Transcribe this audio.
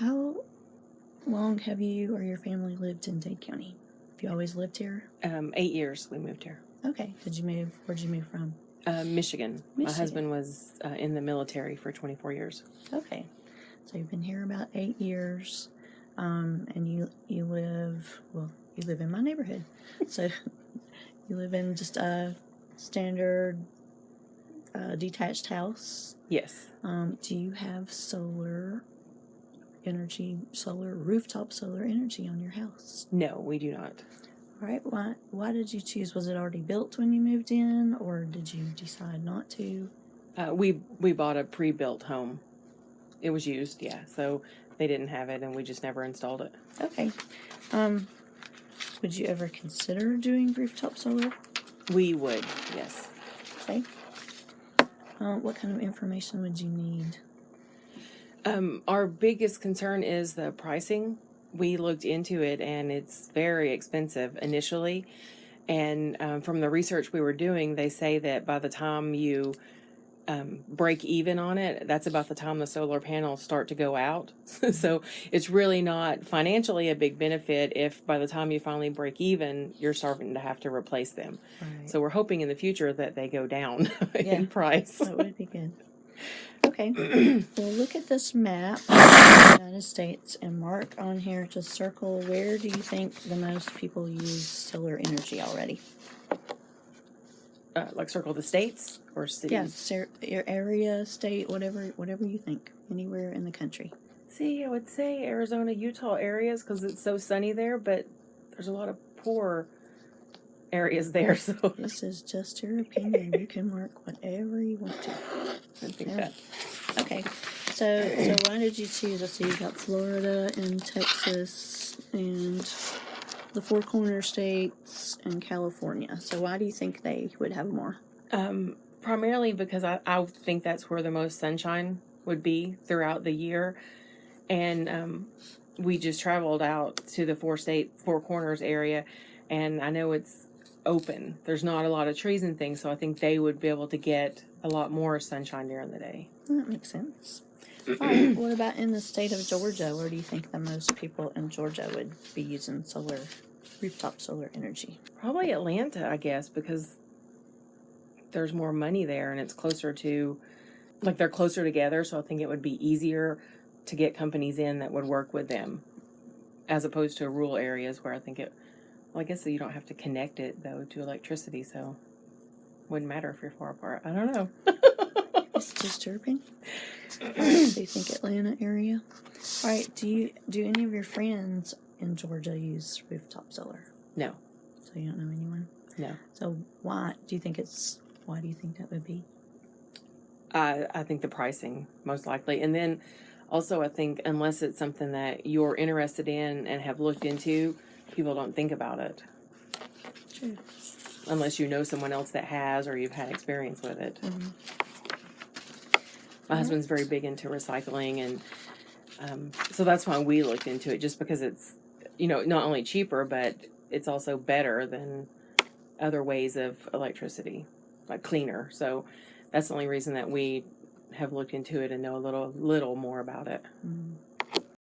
how long have you or your family lived in Dade County? Have you always lived here? Um, eight years we moved here. Okay. Did you move? Where'd you move from? Uh, Michigan. My husband was uh, in the military for 24 years. Okay. So you've been here about eight years, um, and you you live well. You live in my neighborhood, so you live in just a standard uh, detached house. Yes. Um, do you have solar energy, solar rooftop solar energy on your house? No, we do not. All right. Why why did you choose? Was it already built when you moved in, or did you decide not to? Uh, we we bought a pre-built home. It was used, yeah. So they didn't have it, and we just never installed it. Okay. Um, would you ever consider doing rooftop solar? We would, yes. Okay. Uh, what kind of information would you need? Um, our biggest concern is the pricing. We looked into it, and it's very expensive initially. And um, from the research we were doing, they say that by the time you um, break even on it, that's about the time the solar panels start to go out. so it's really not financially a big benefit if by the time you finally break even, you're starting to have to replace them. Right. So we're hoping in the future that they go down Yeah. in price. that would be good. Okay. well, look at this map of the United States and mark on here to circle where do you think the most people use solar energy already? Uh, like circle the states or cities. Yeah, your area, state, whatever, whatever you think, anywhere in the country. See, I would say Arizona, Utah areas because it's so sunny there, but there's a lot of poor areas there. So This is just your opinion. you can mark whatever you want to. I think Yeah. that Okay, so so why did you choose? I see you got Florida and Texas and the Four Corner states and California. So why do you think they would have more? um, primarily because I, I think that's where the most sunshine would be throughout the year, and um, we just traveled out to the four state Four Corners area, and I know it's open. There's not a lot of trees and things, so I think they would be able to get a lot more sunshine during the day. That makes sense. All right, what about in the state of Georgia? Where do you think the most people in Georgia would be using solar, rooftop solar energy? Probably Atlanta, I guess, because there's more money there and it's closer to, like, they're closer together. So I think it would be easier to get companies in that would work with them as opposed to rural areas where I think it, well, I guess you don't have to connect it, though, to electricity. So wouldn't matter if you're far apart. I don't know. It's disturbing. All right, so you think Atlanta area? All right, do you do any of your friends in Georgia use rooftop solar? No, So you don't know anyone? no. So why do you think it's? Why do you think that would be? I, I think the pricing most likely. And then also, I think unless it's something that you're interested in and have looked into, people don't think about it. True. unless you know someone else that has or you've had experience with it. Mhm. My husband's very big into recycling, and um, so that's why we looked into it, just because it's you know not only cheaper, but it's also better than other ways of electricity, like cleaner. So that's the only reason that we have looked into it and know a little little more about it. Mm.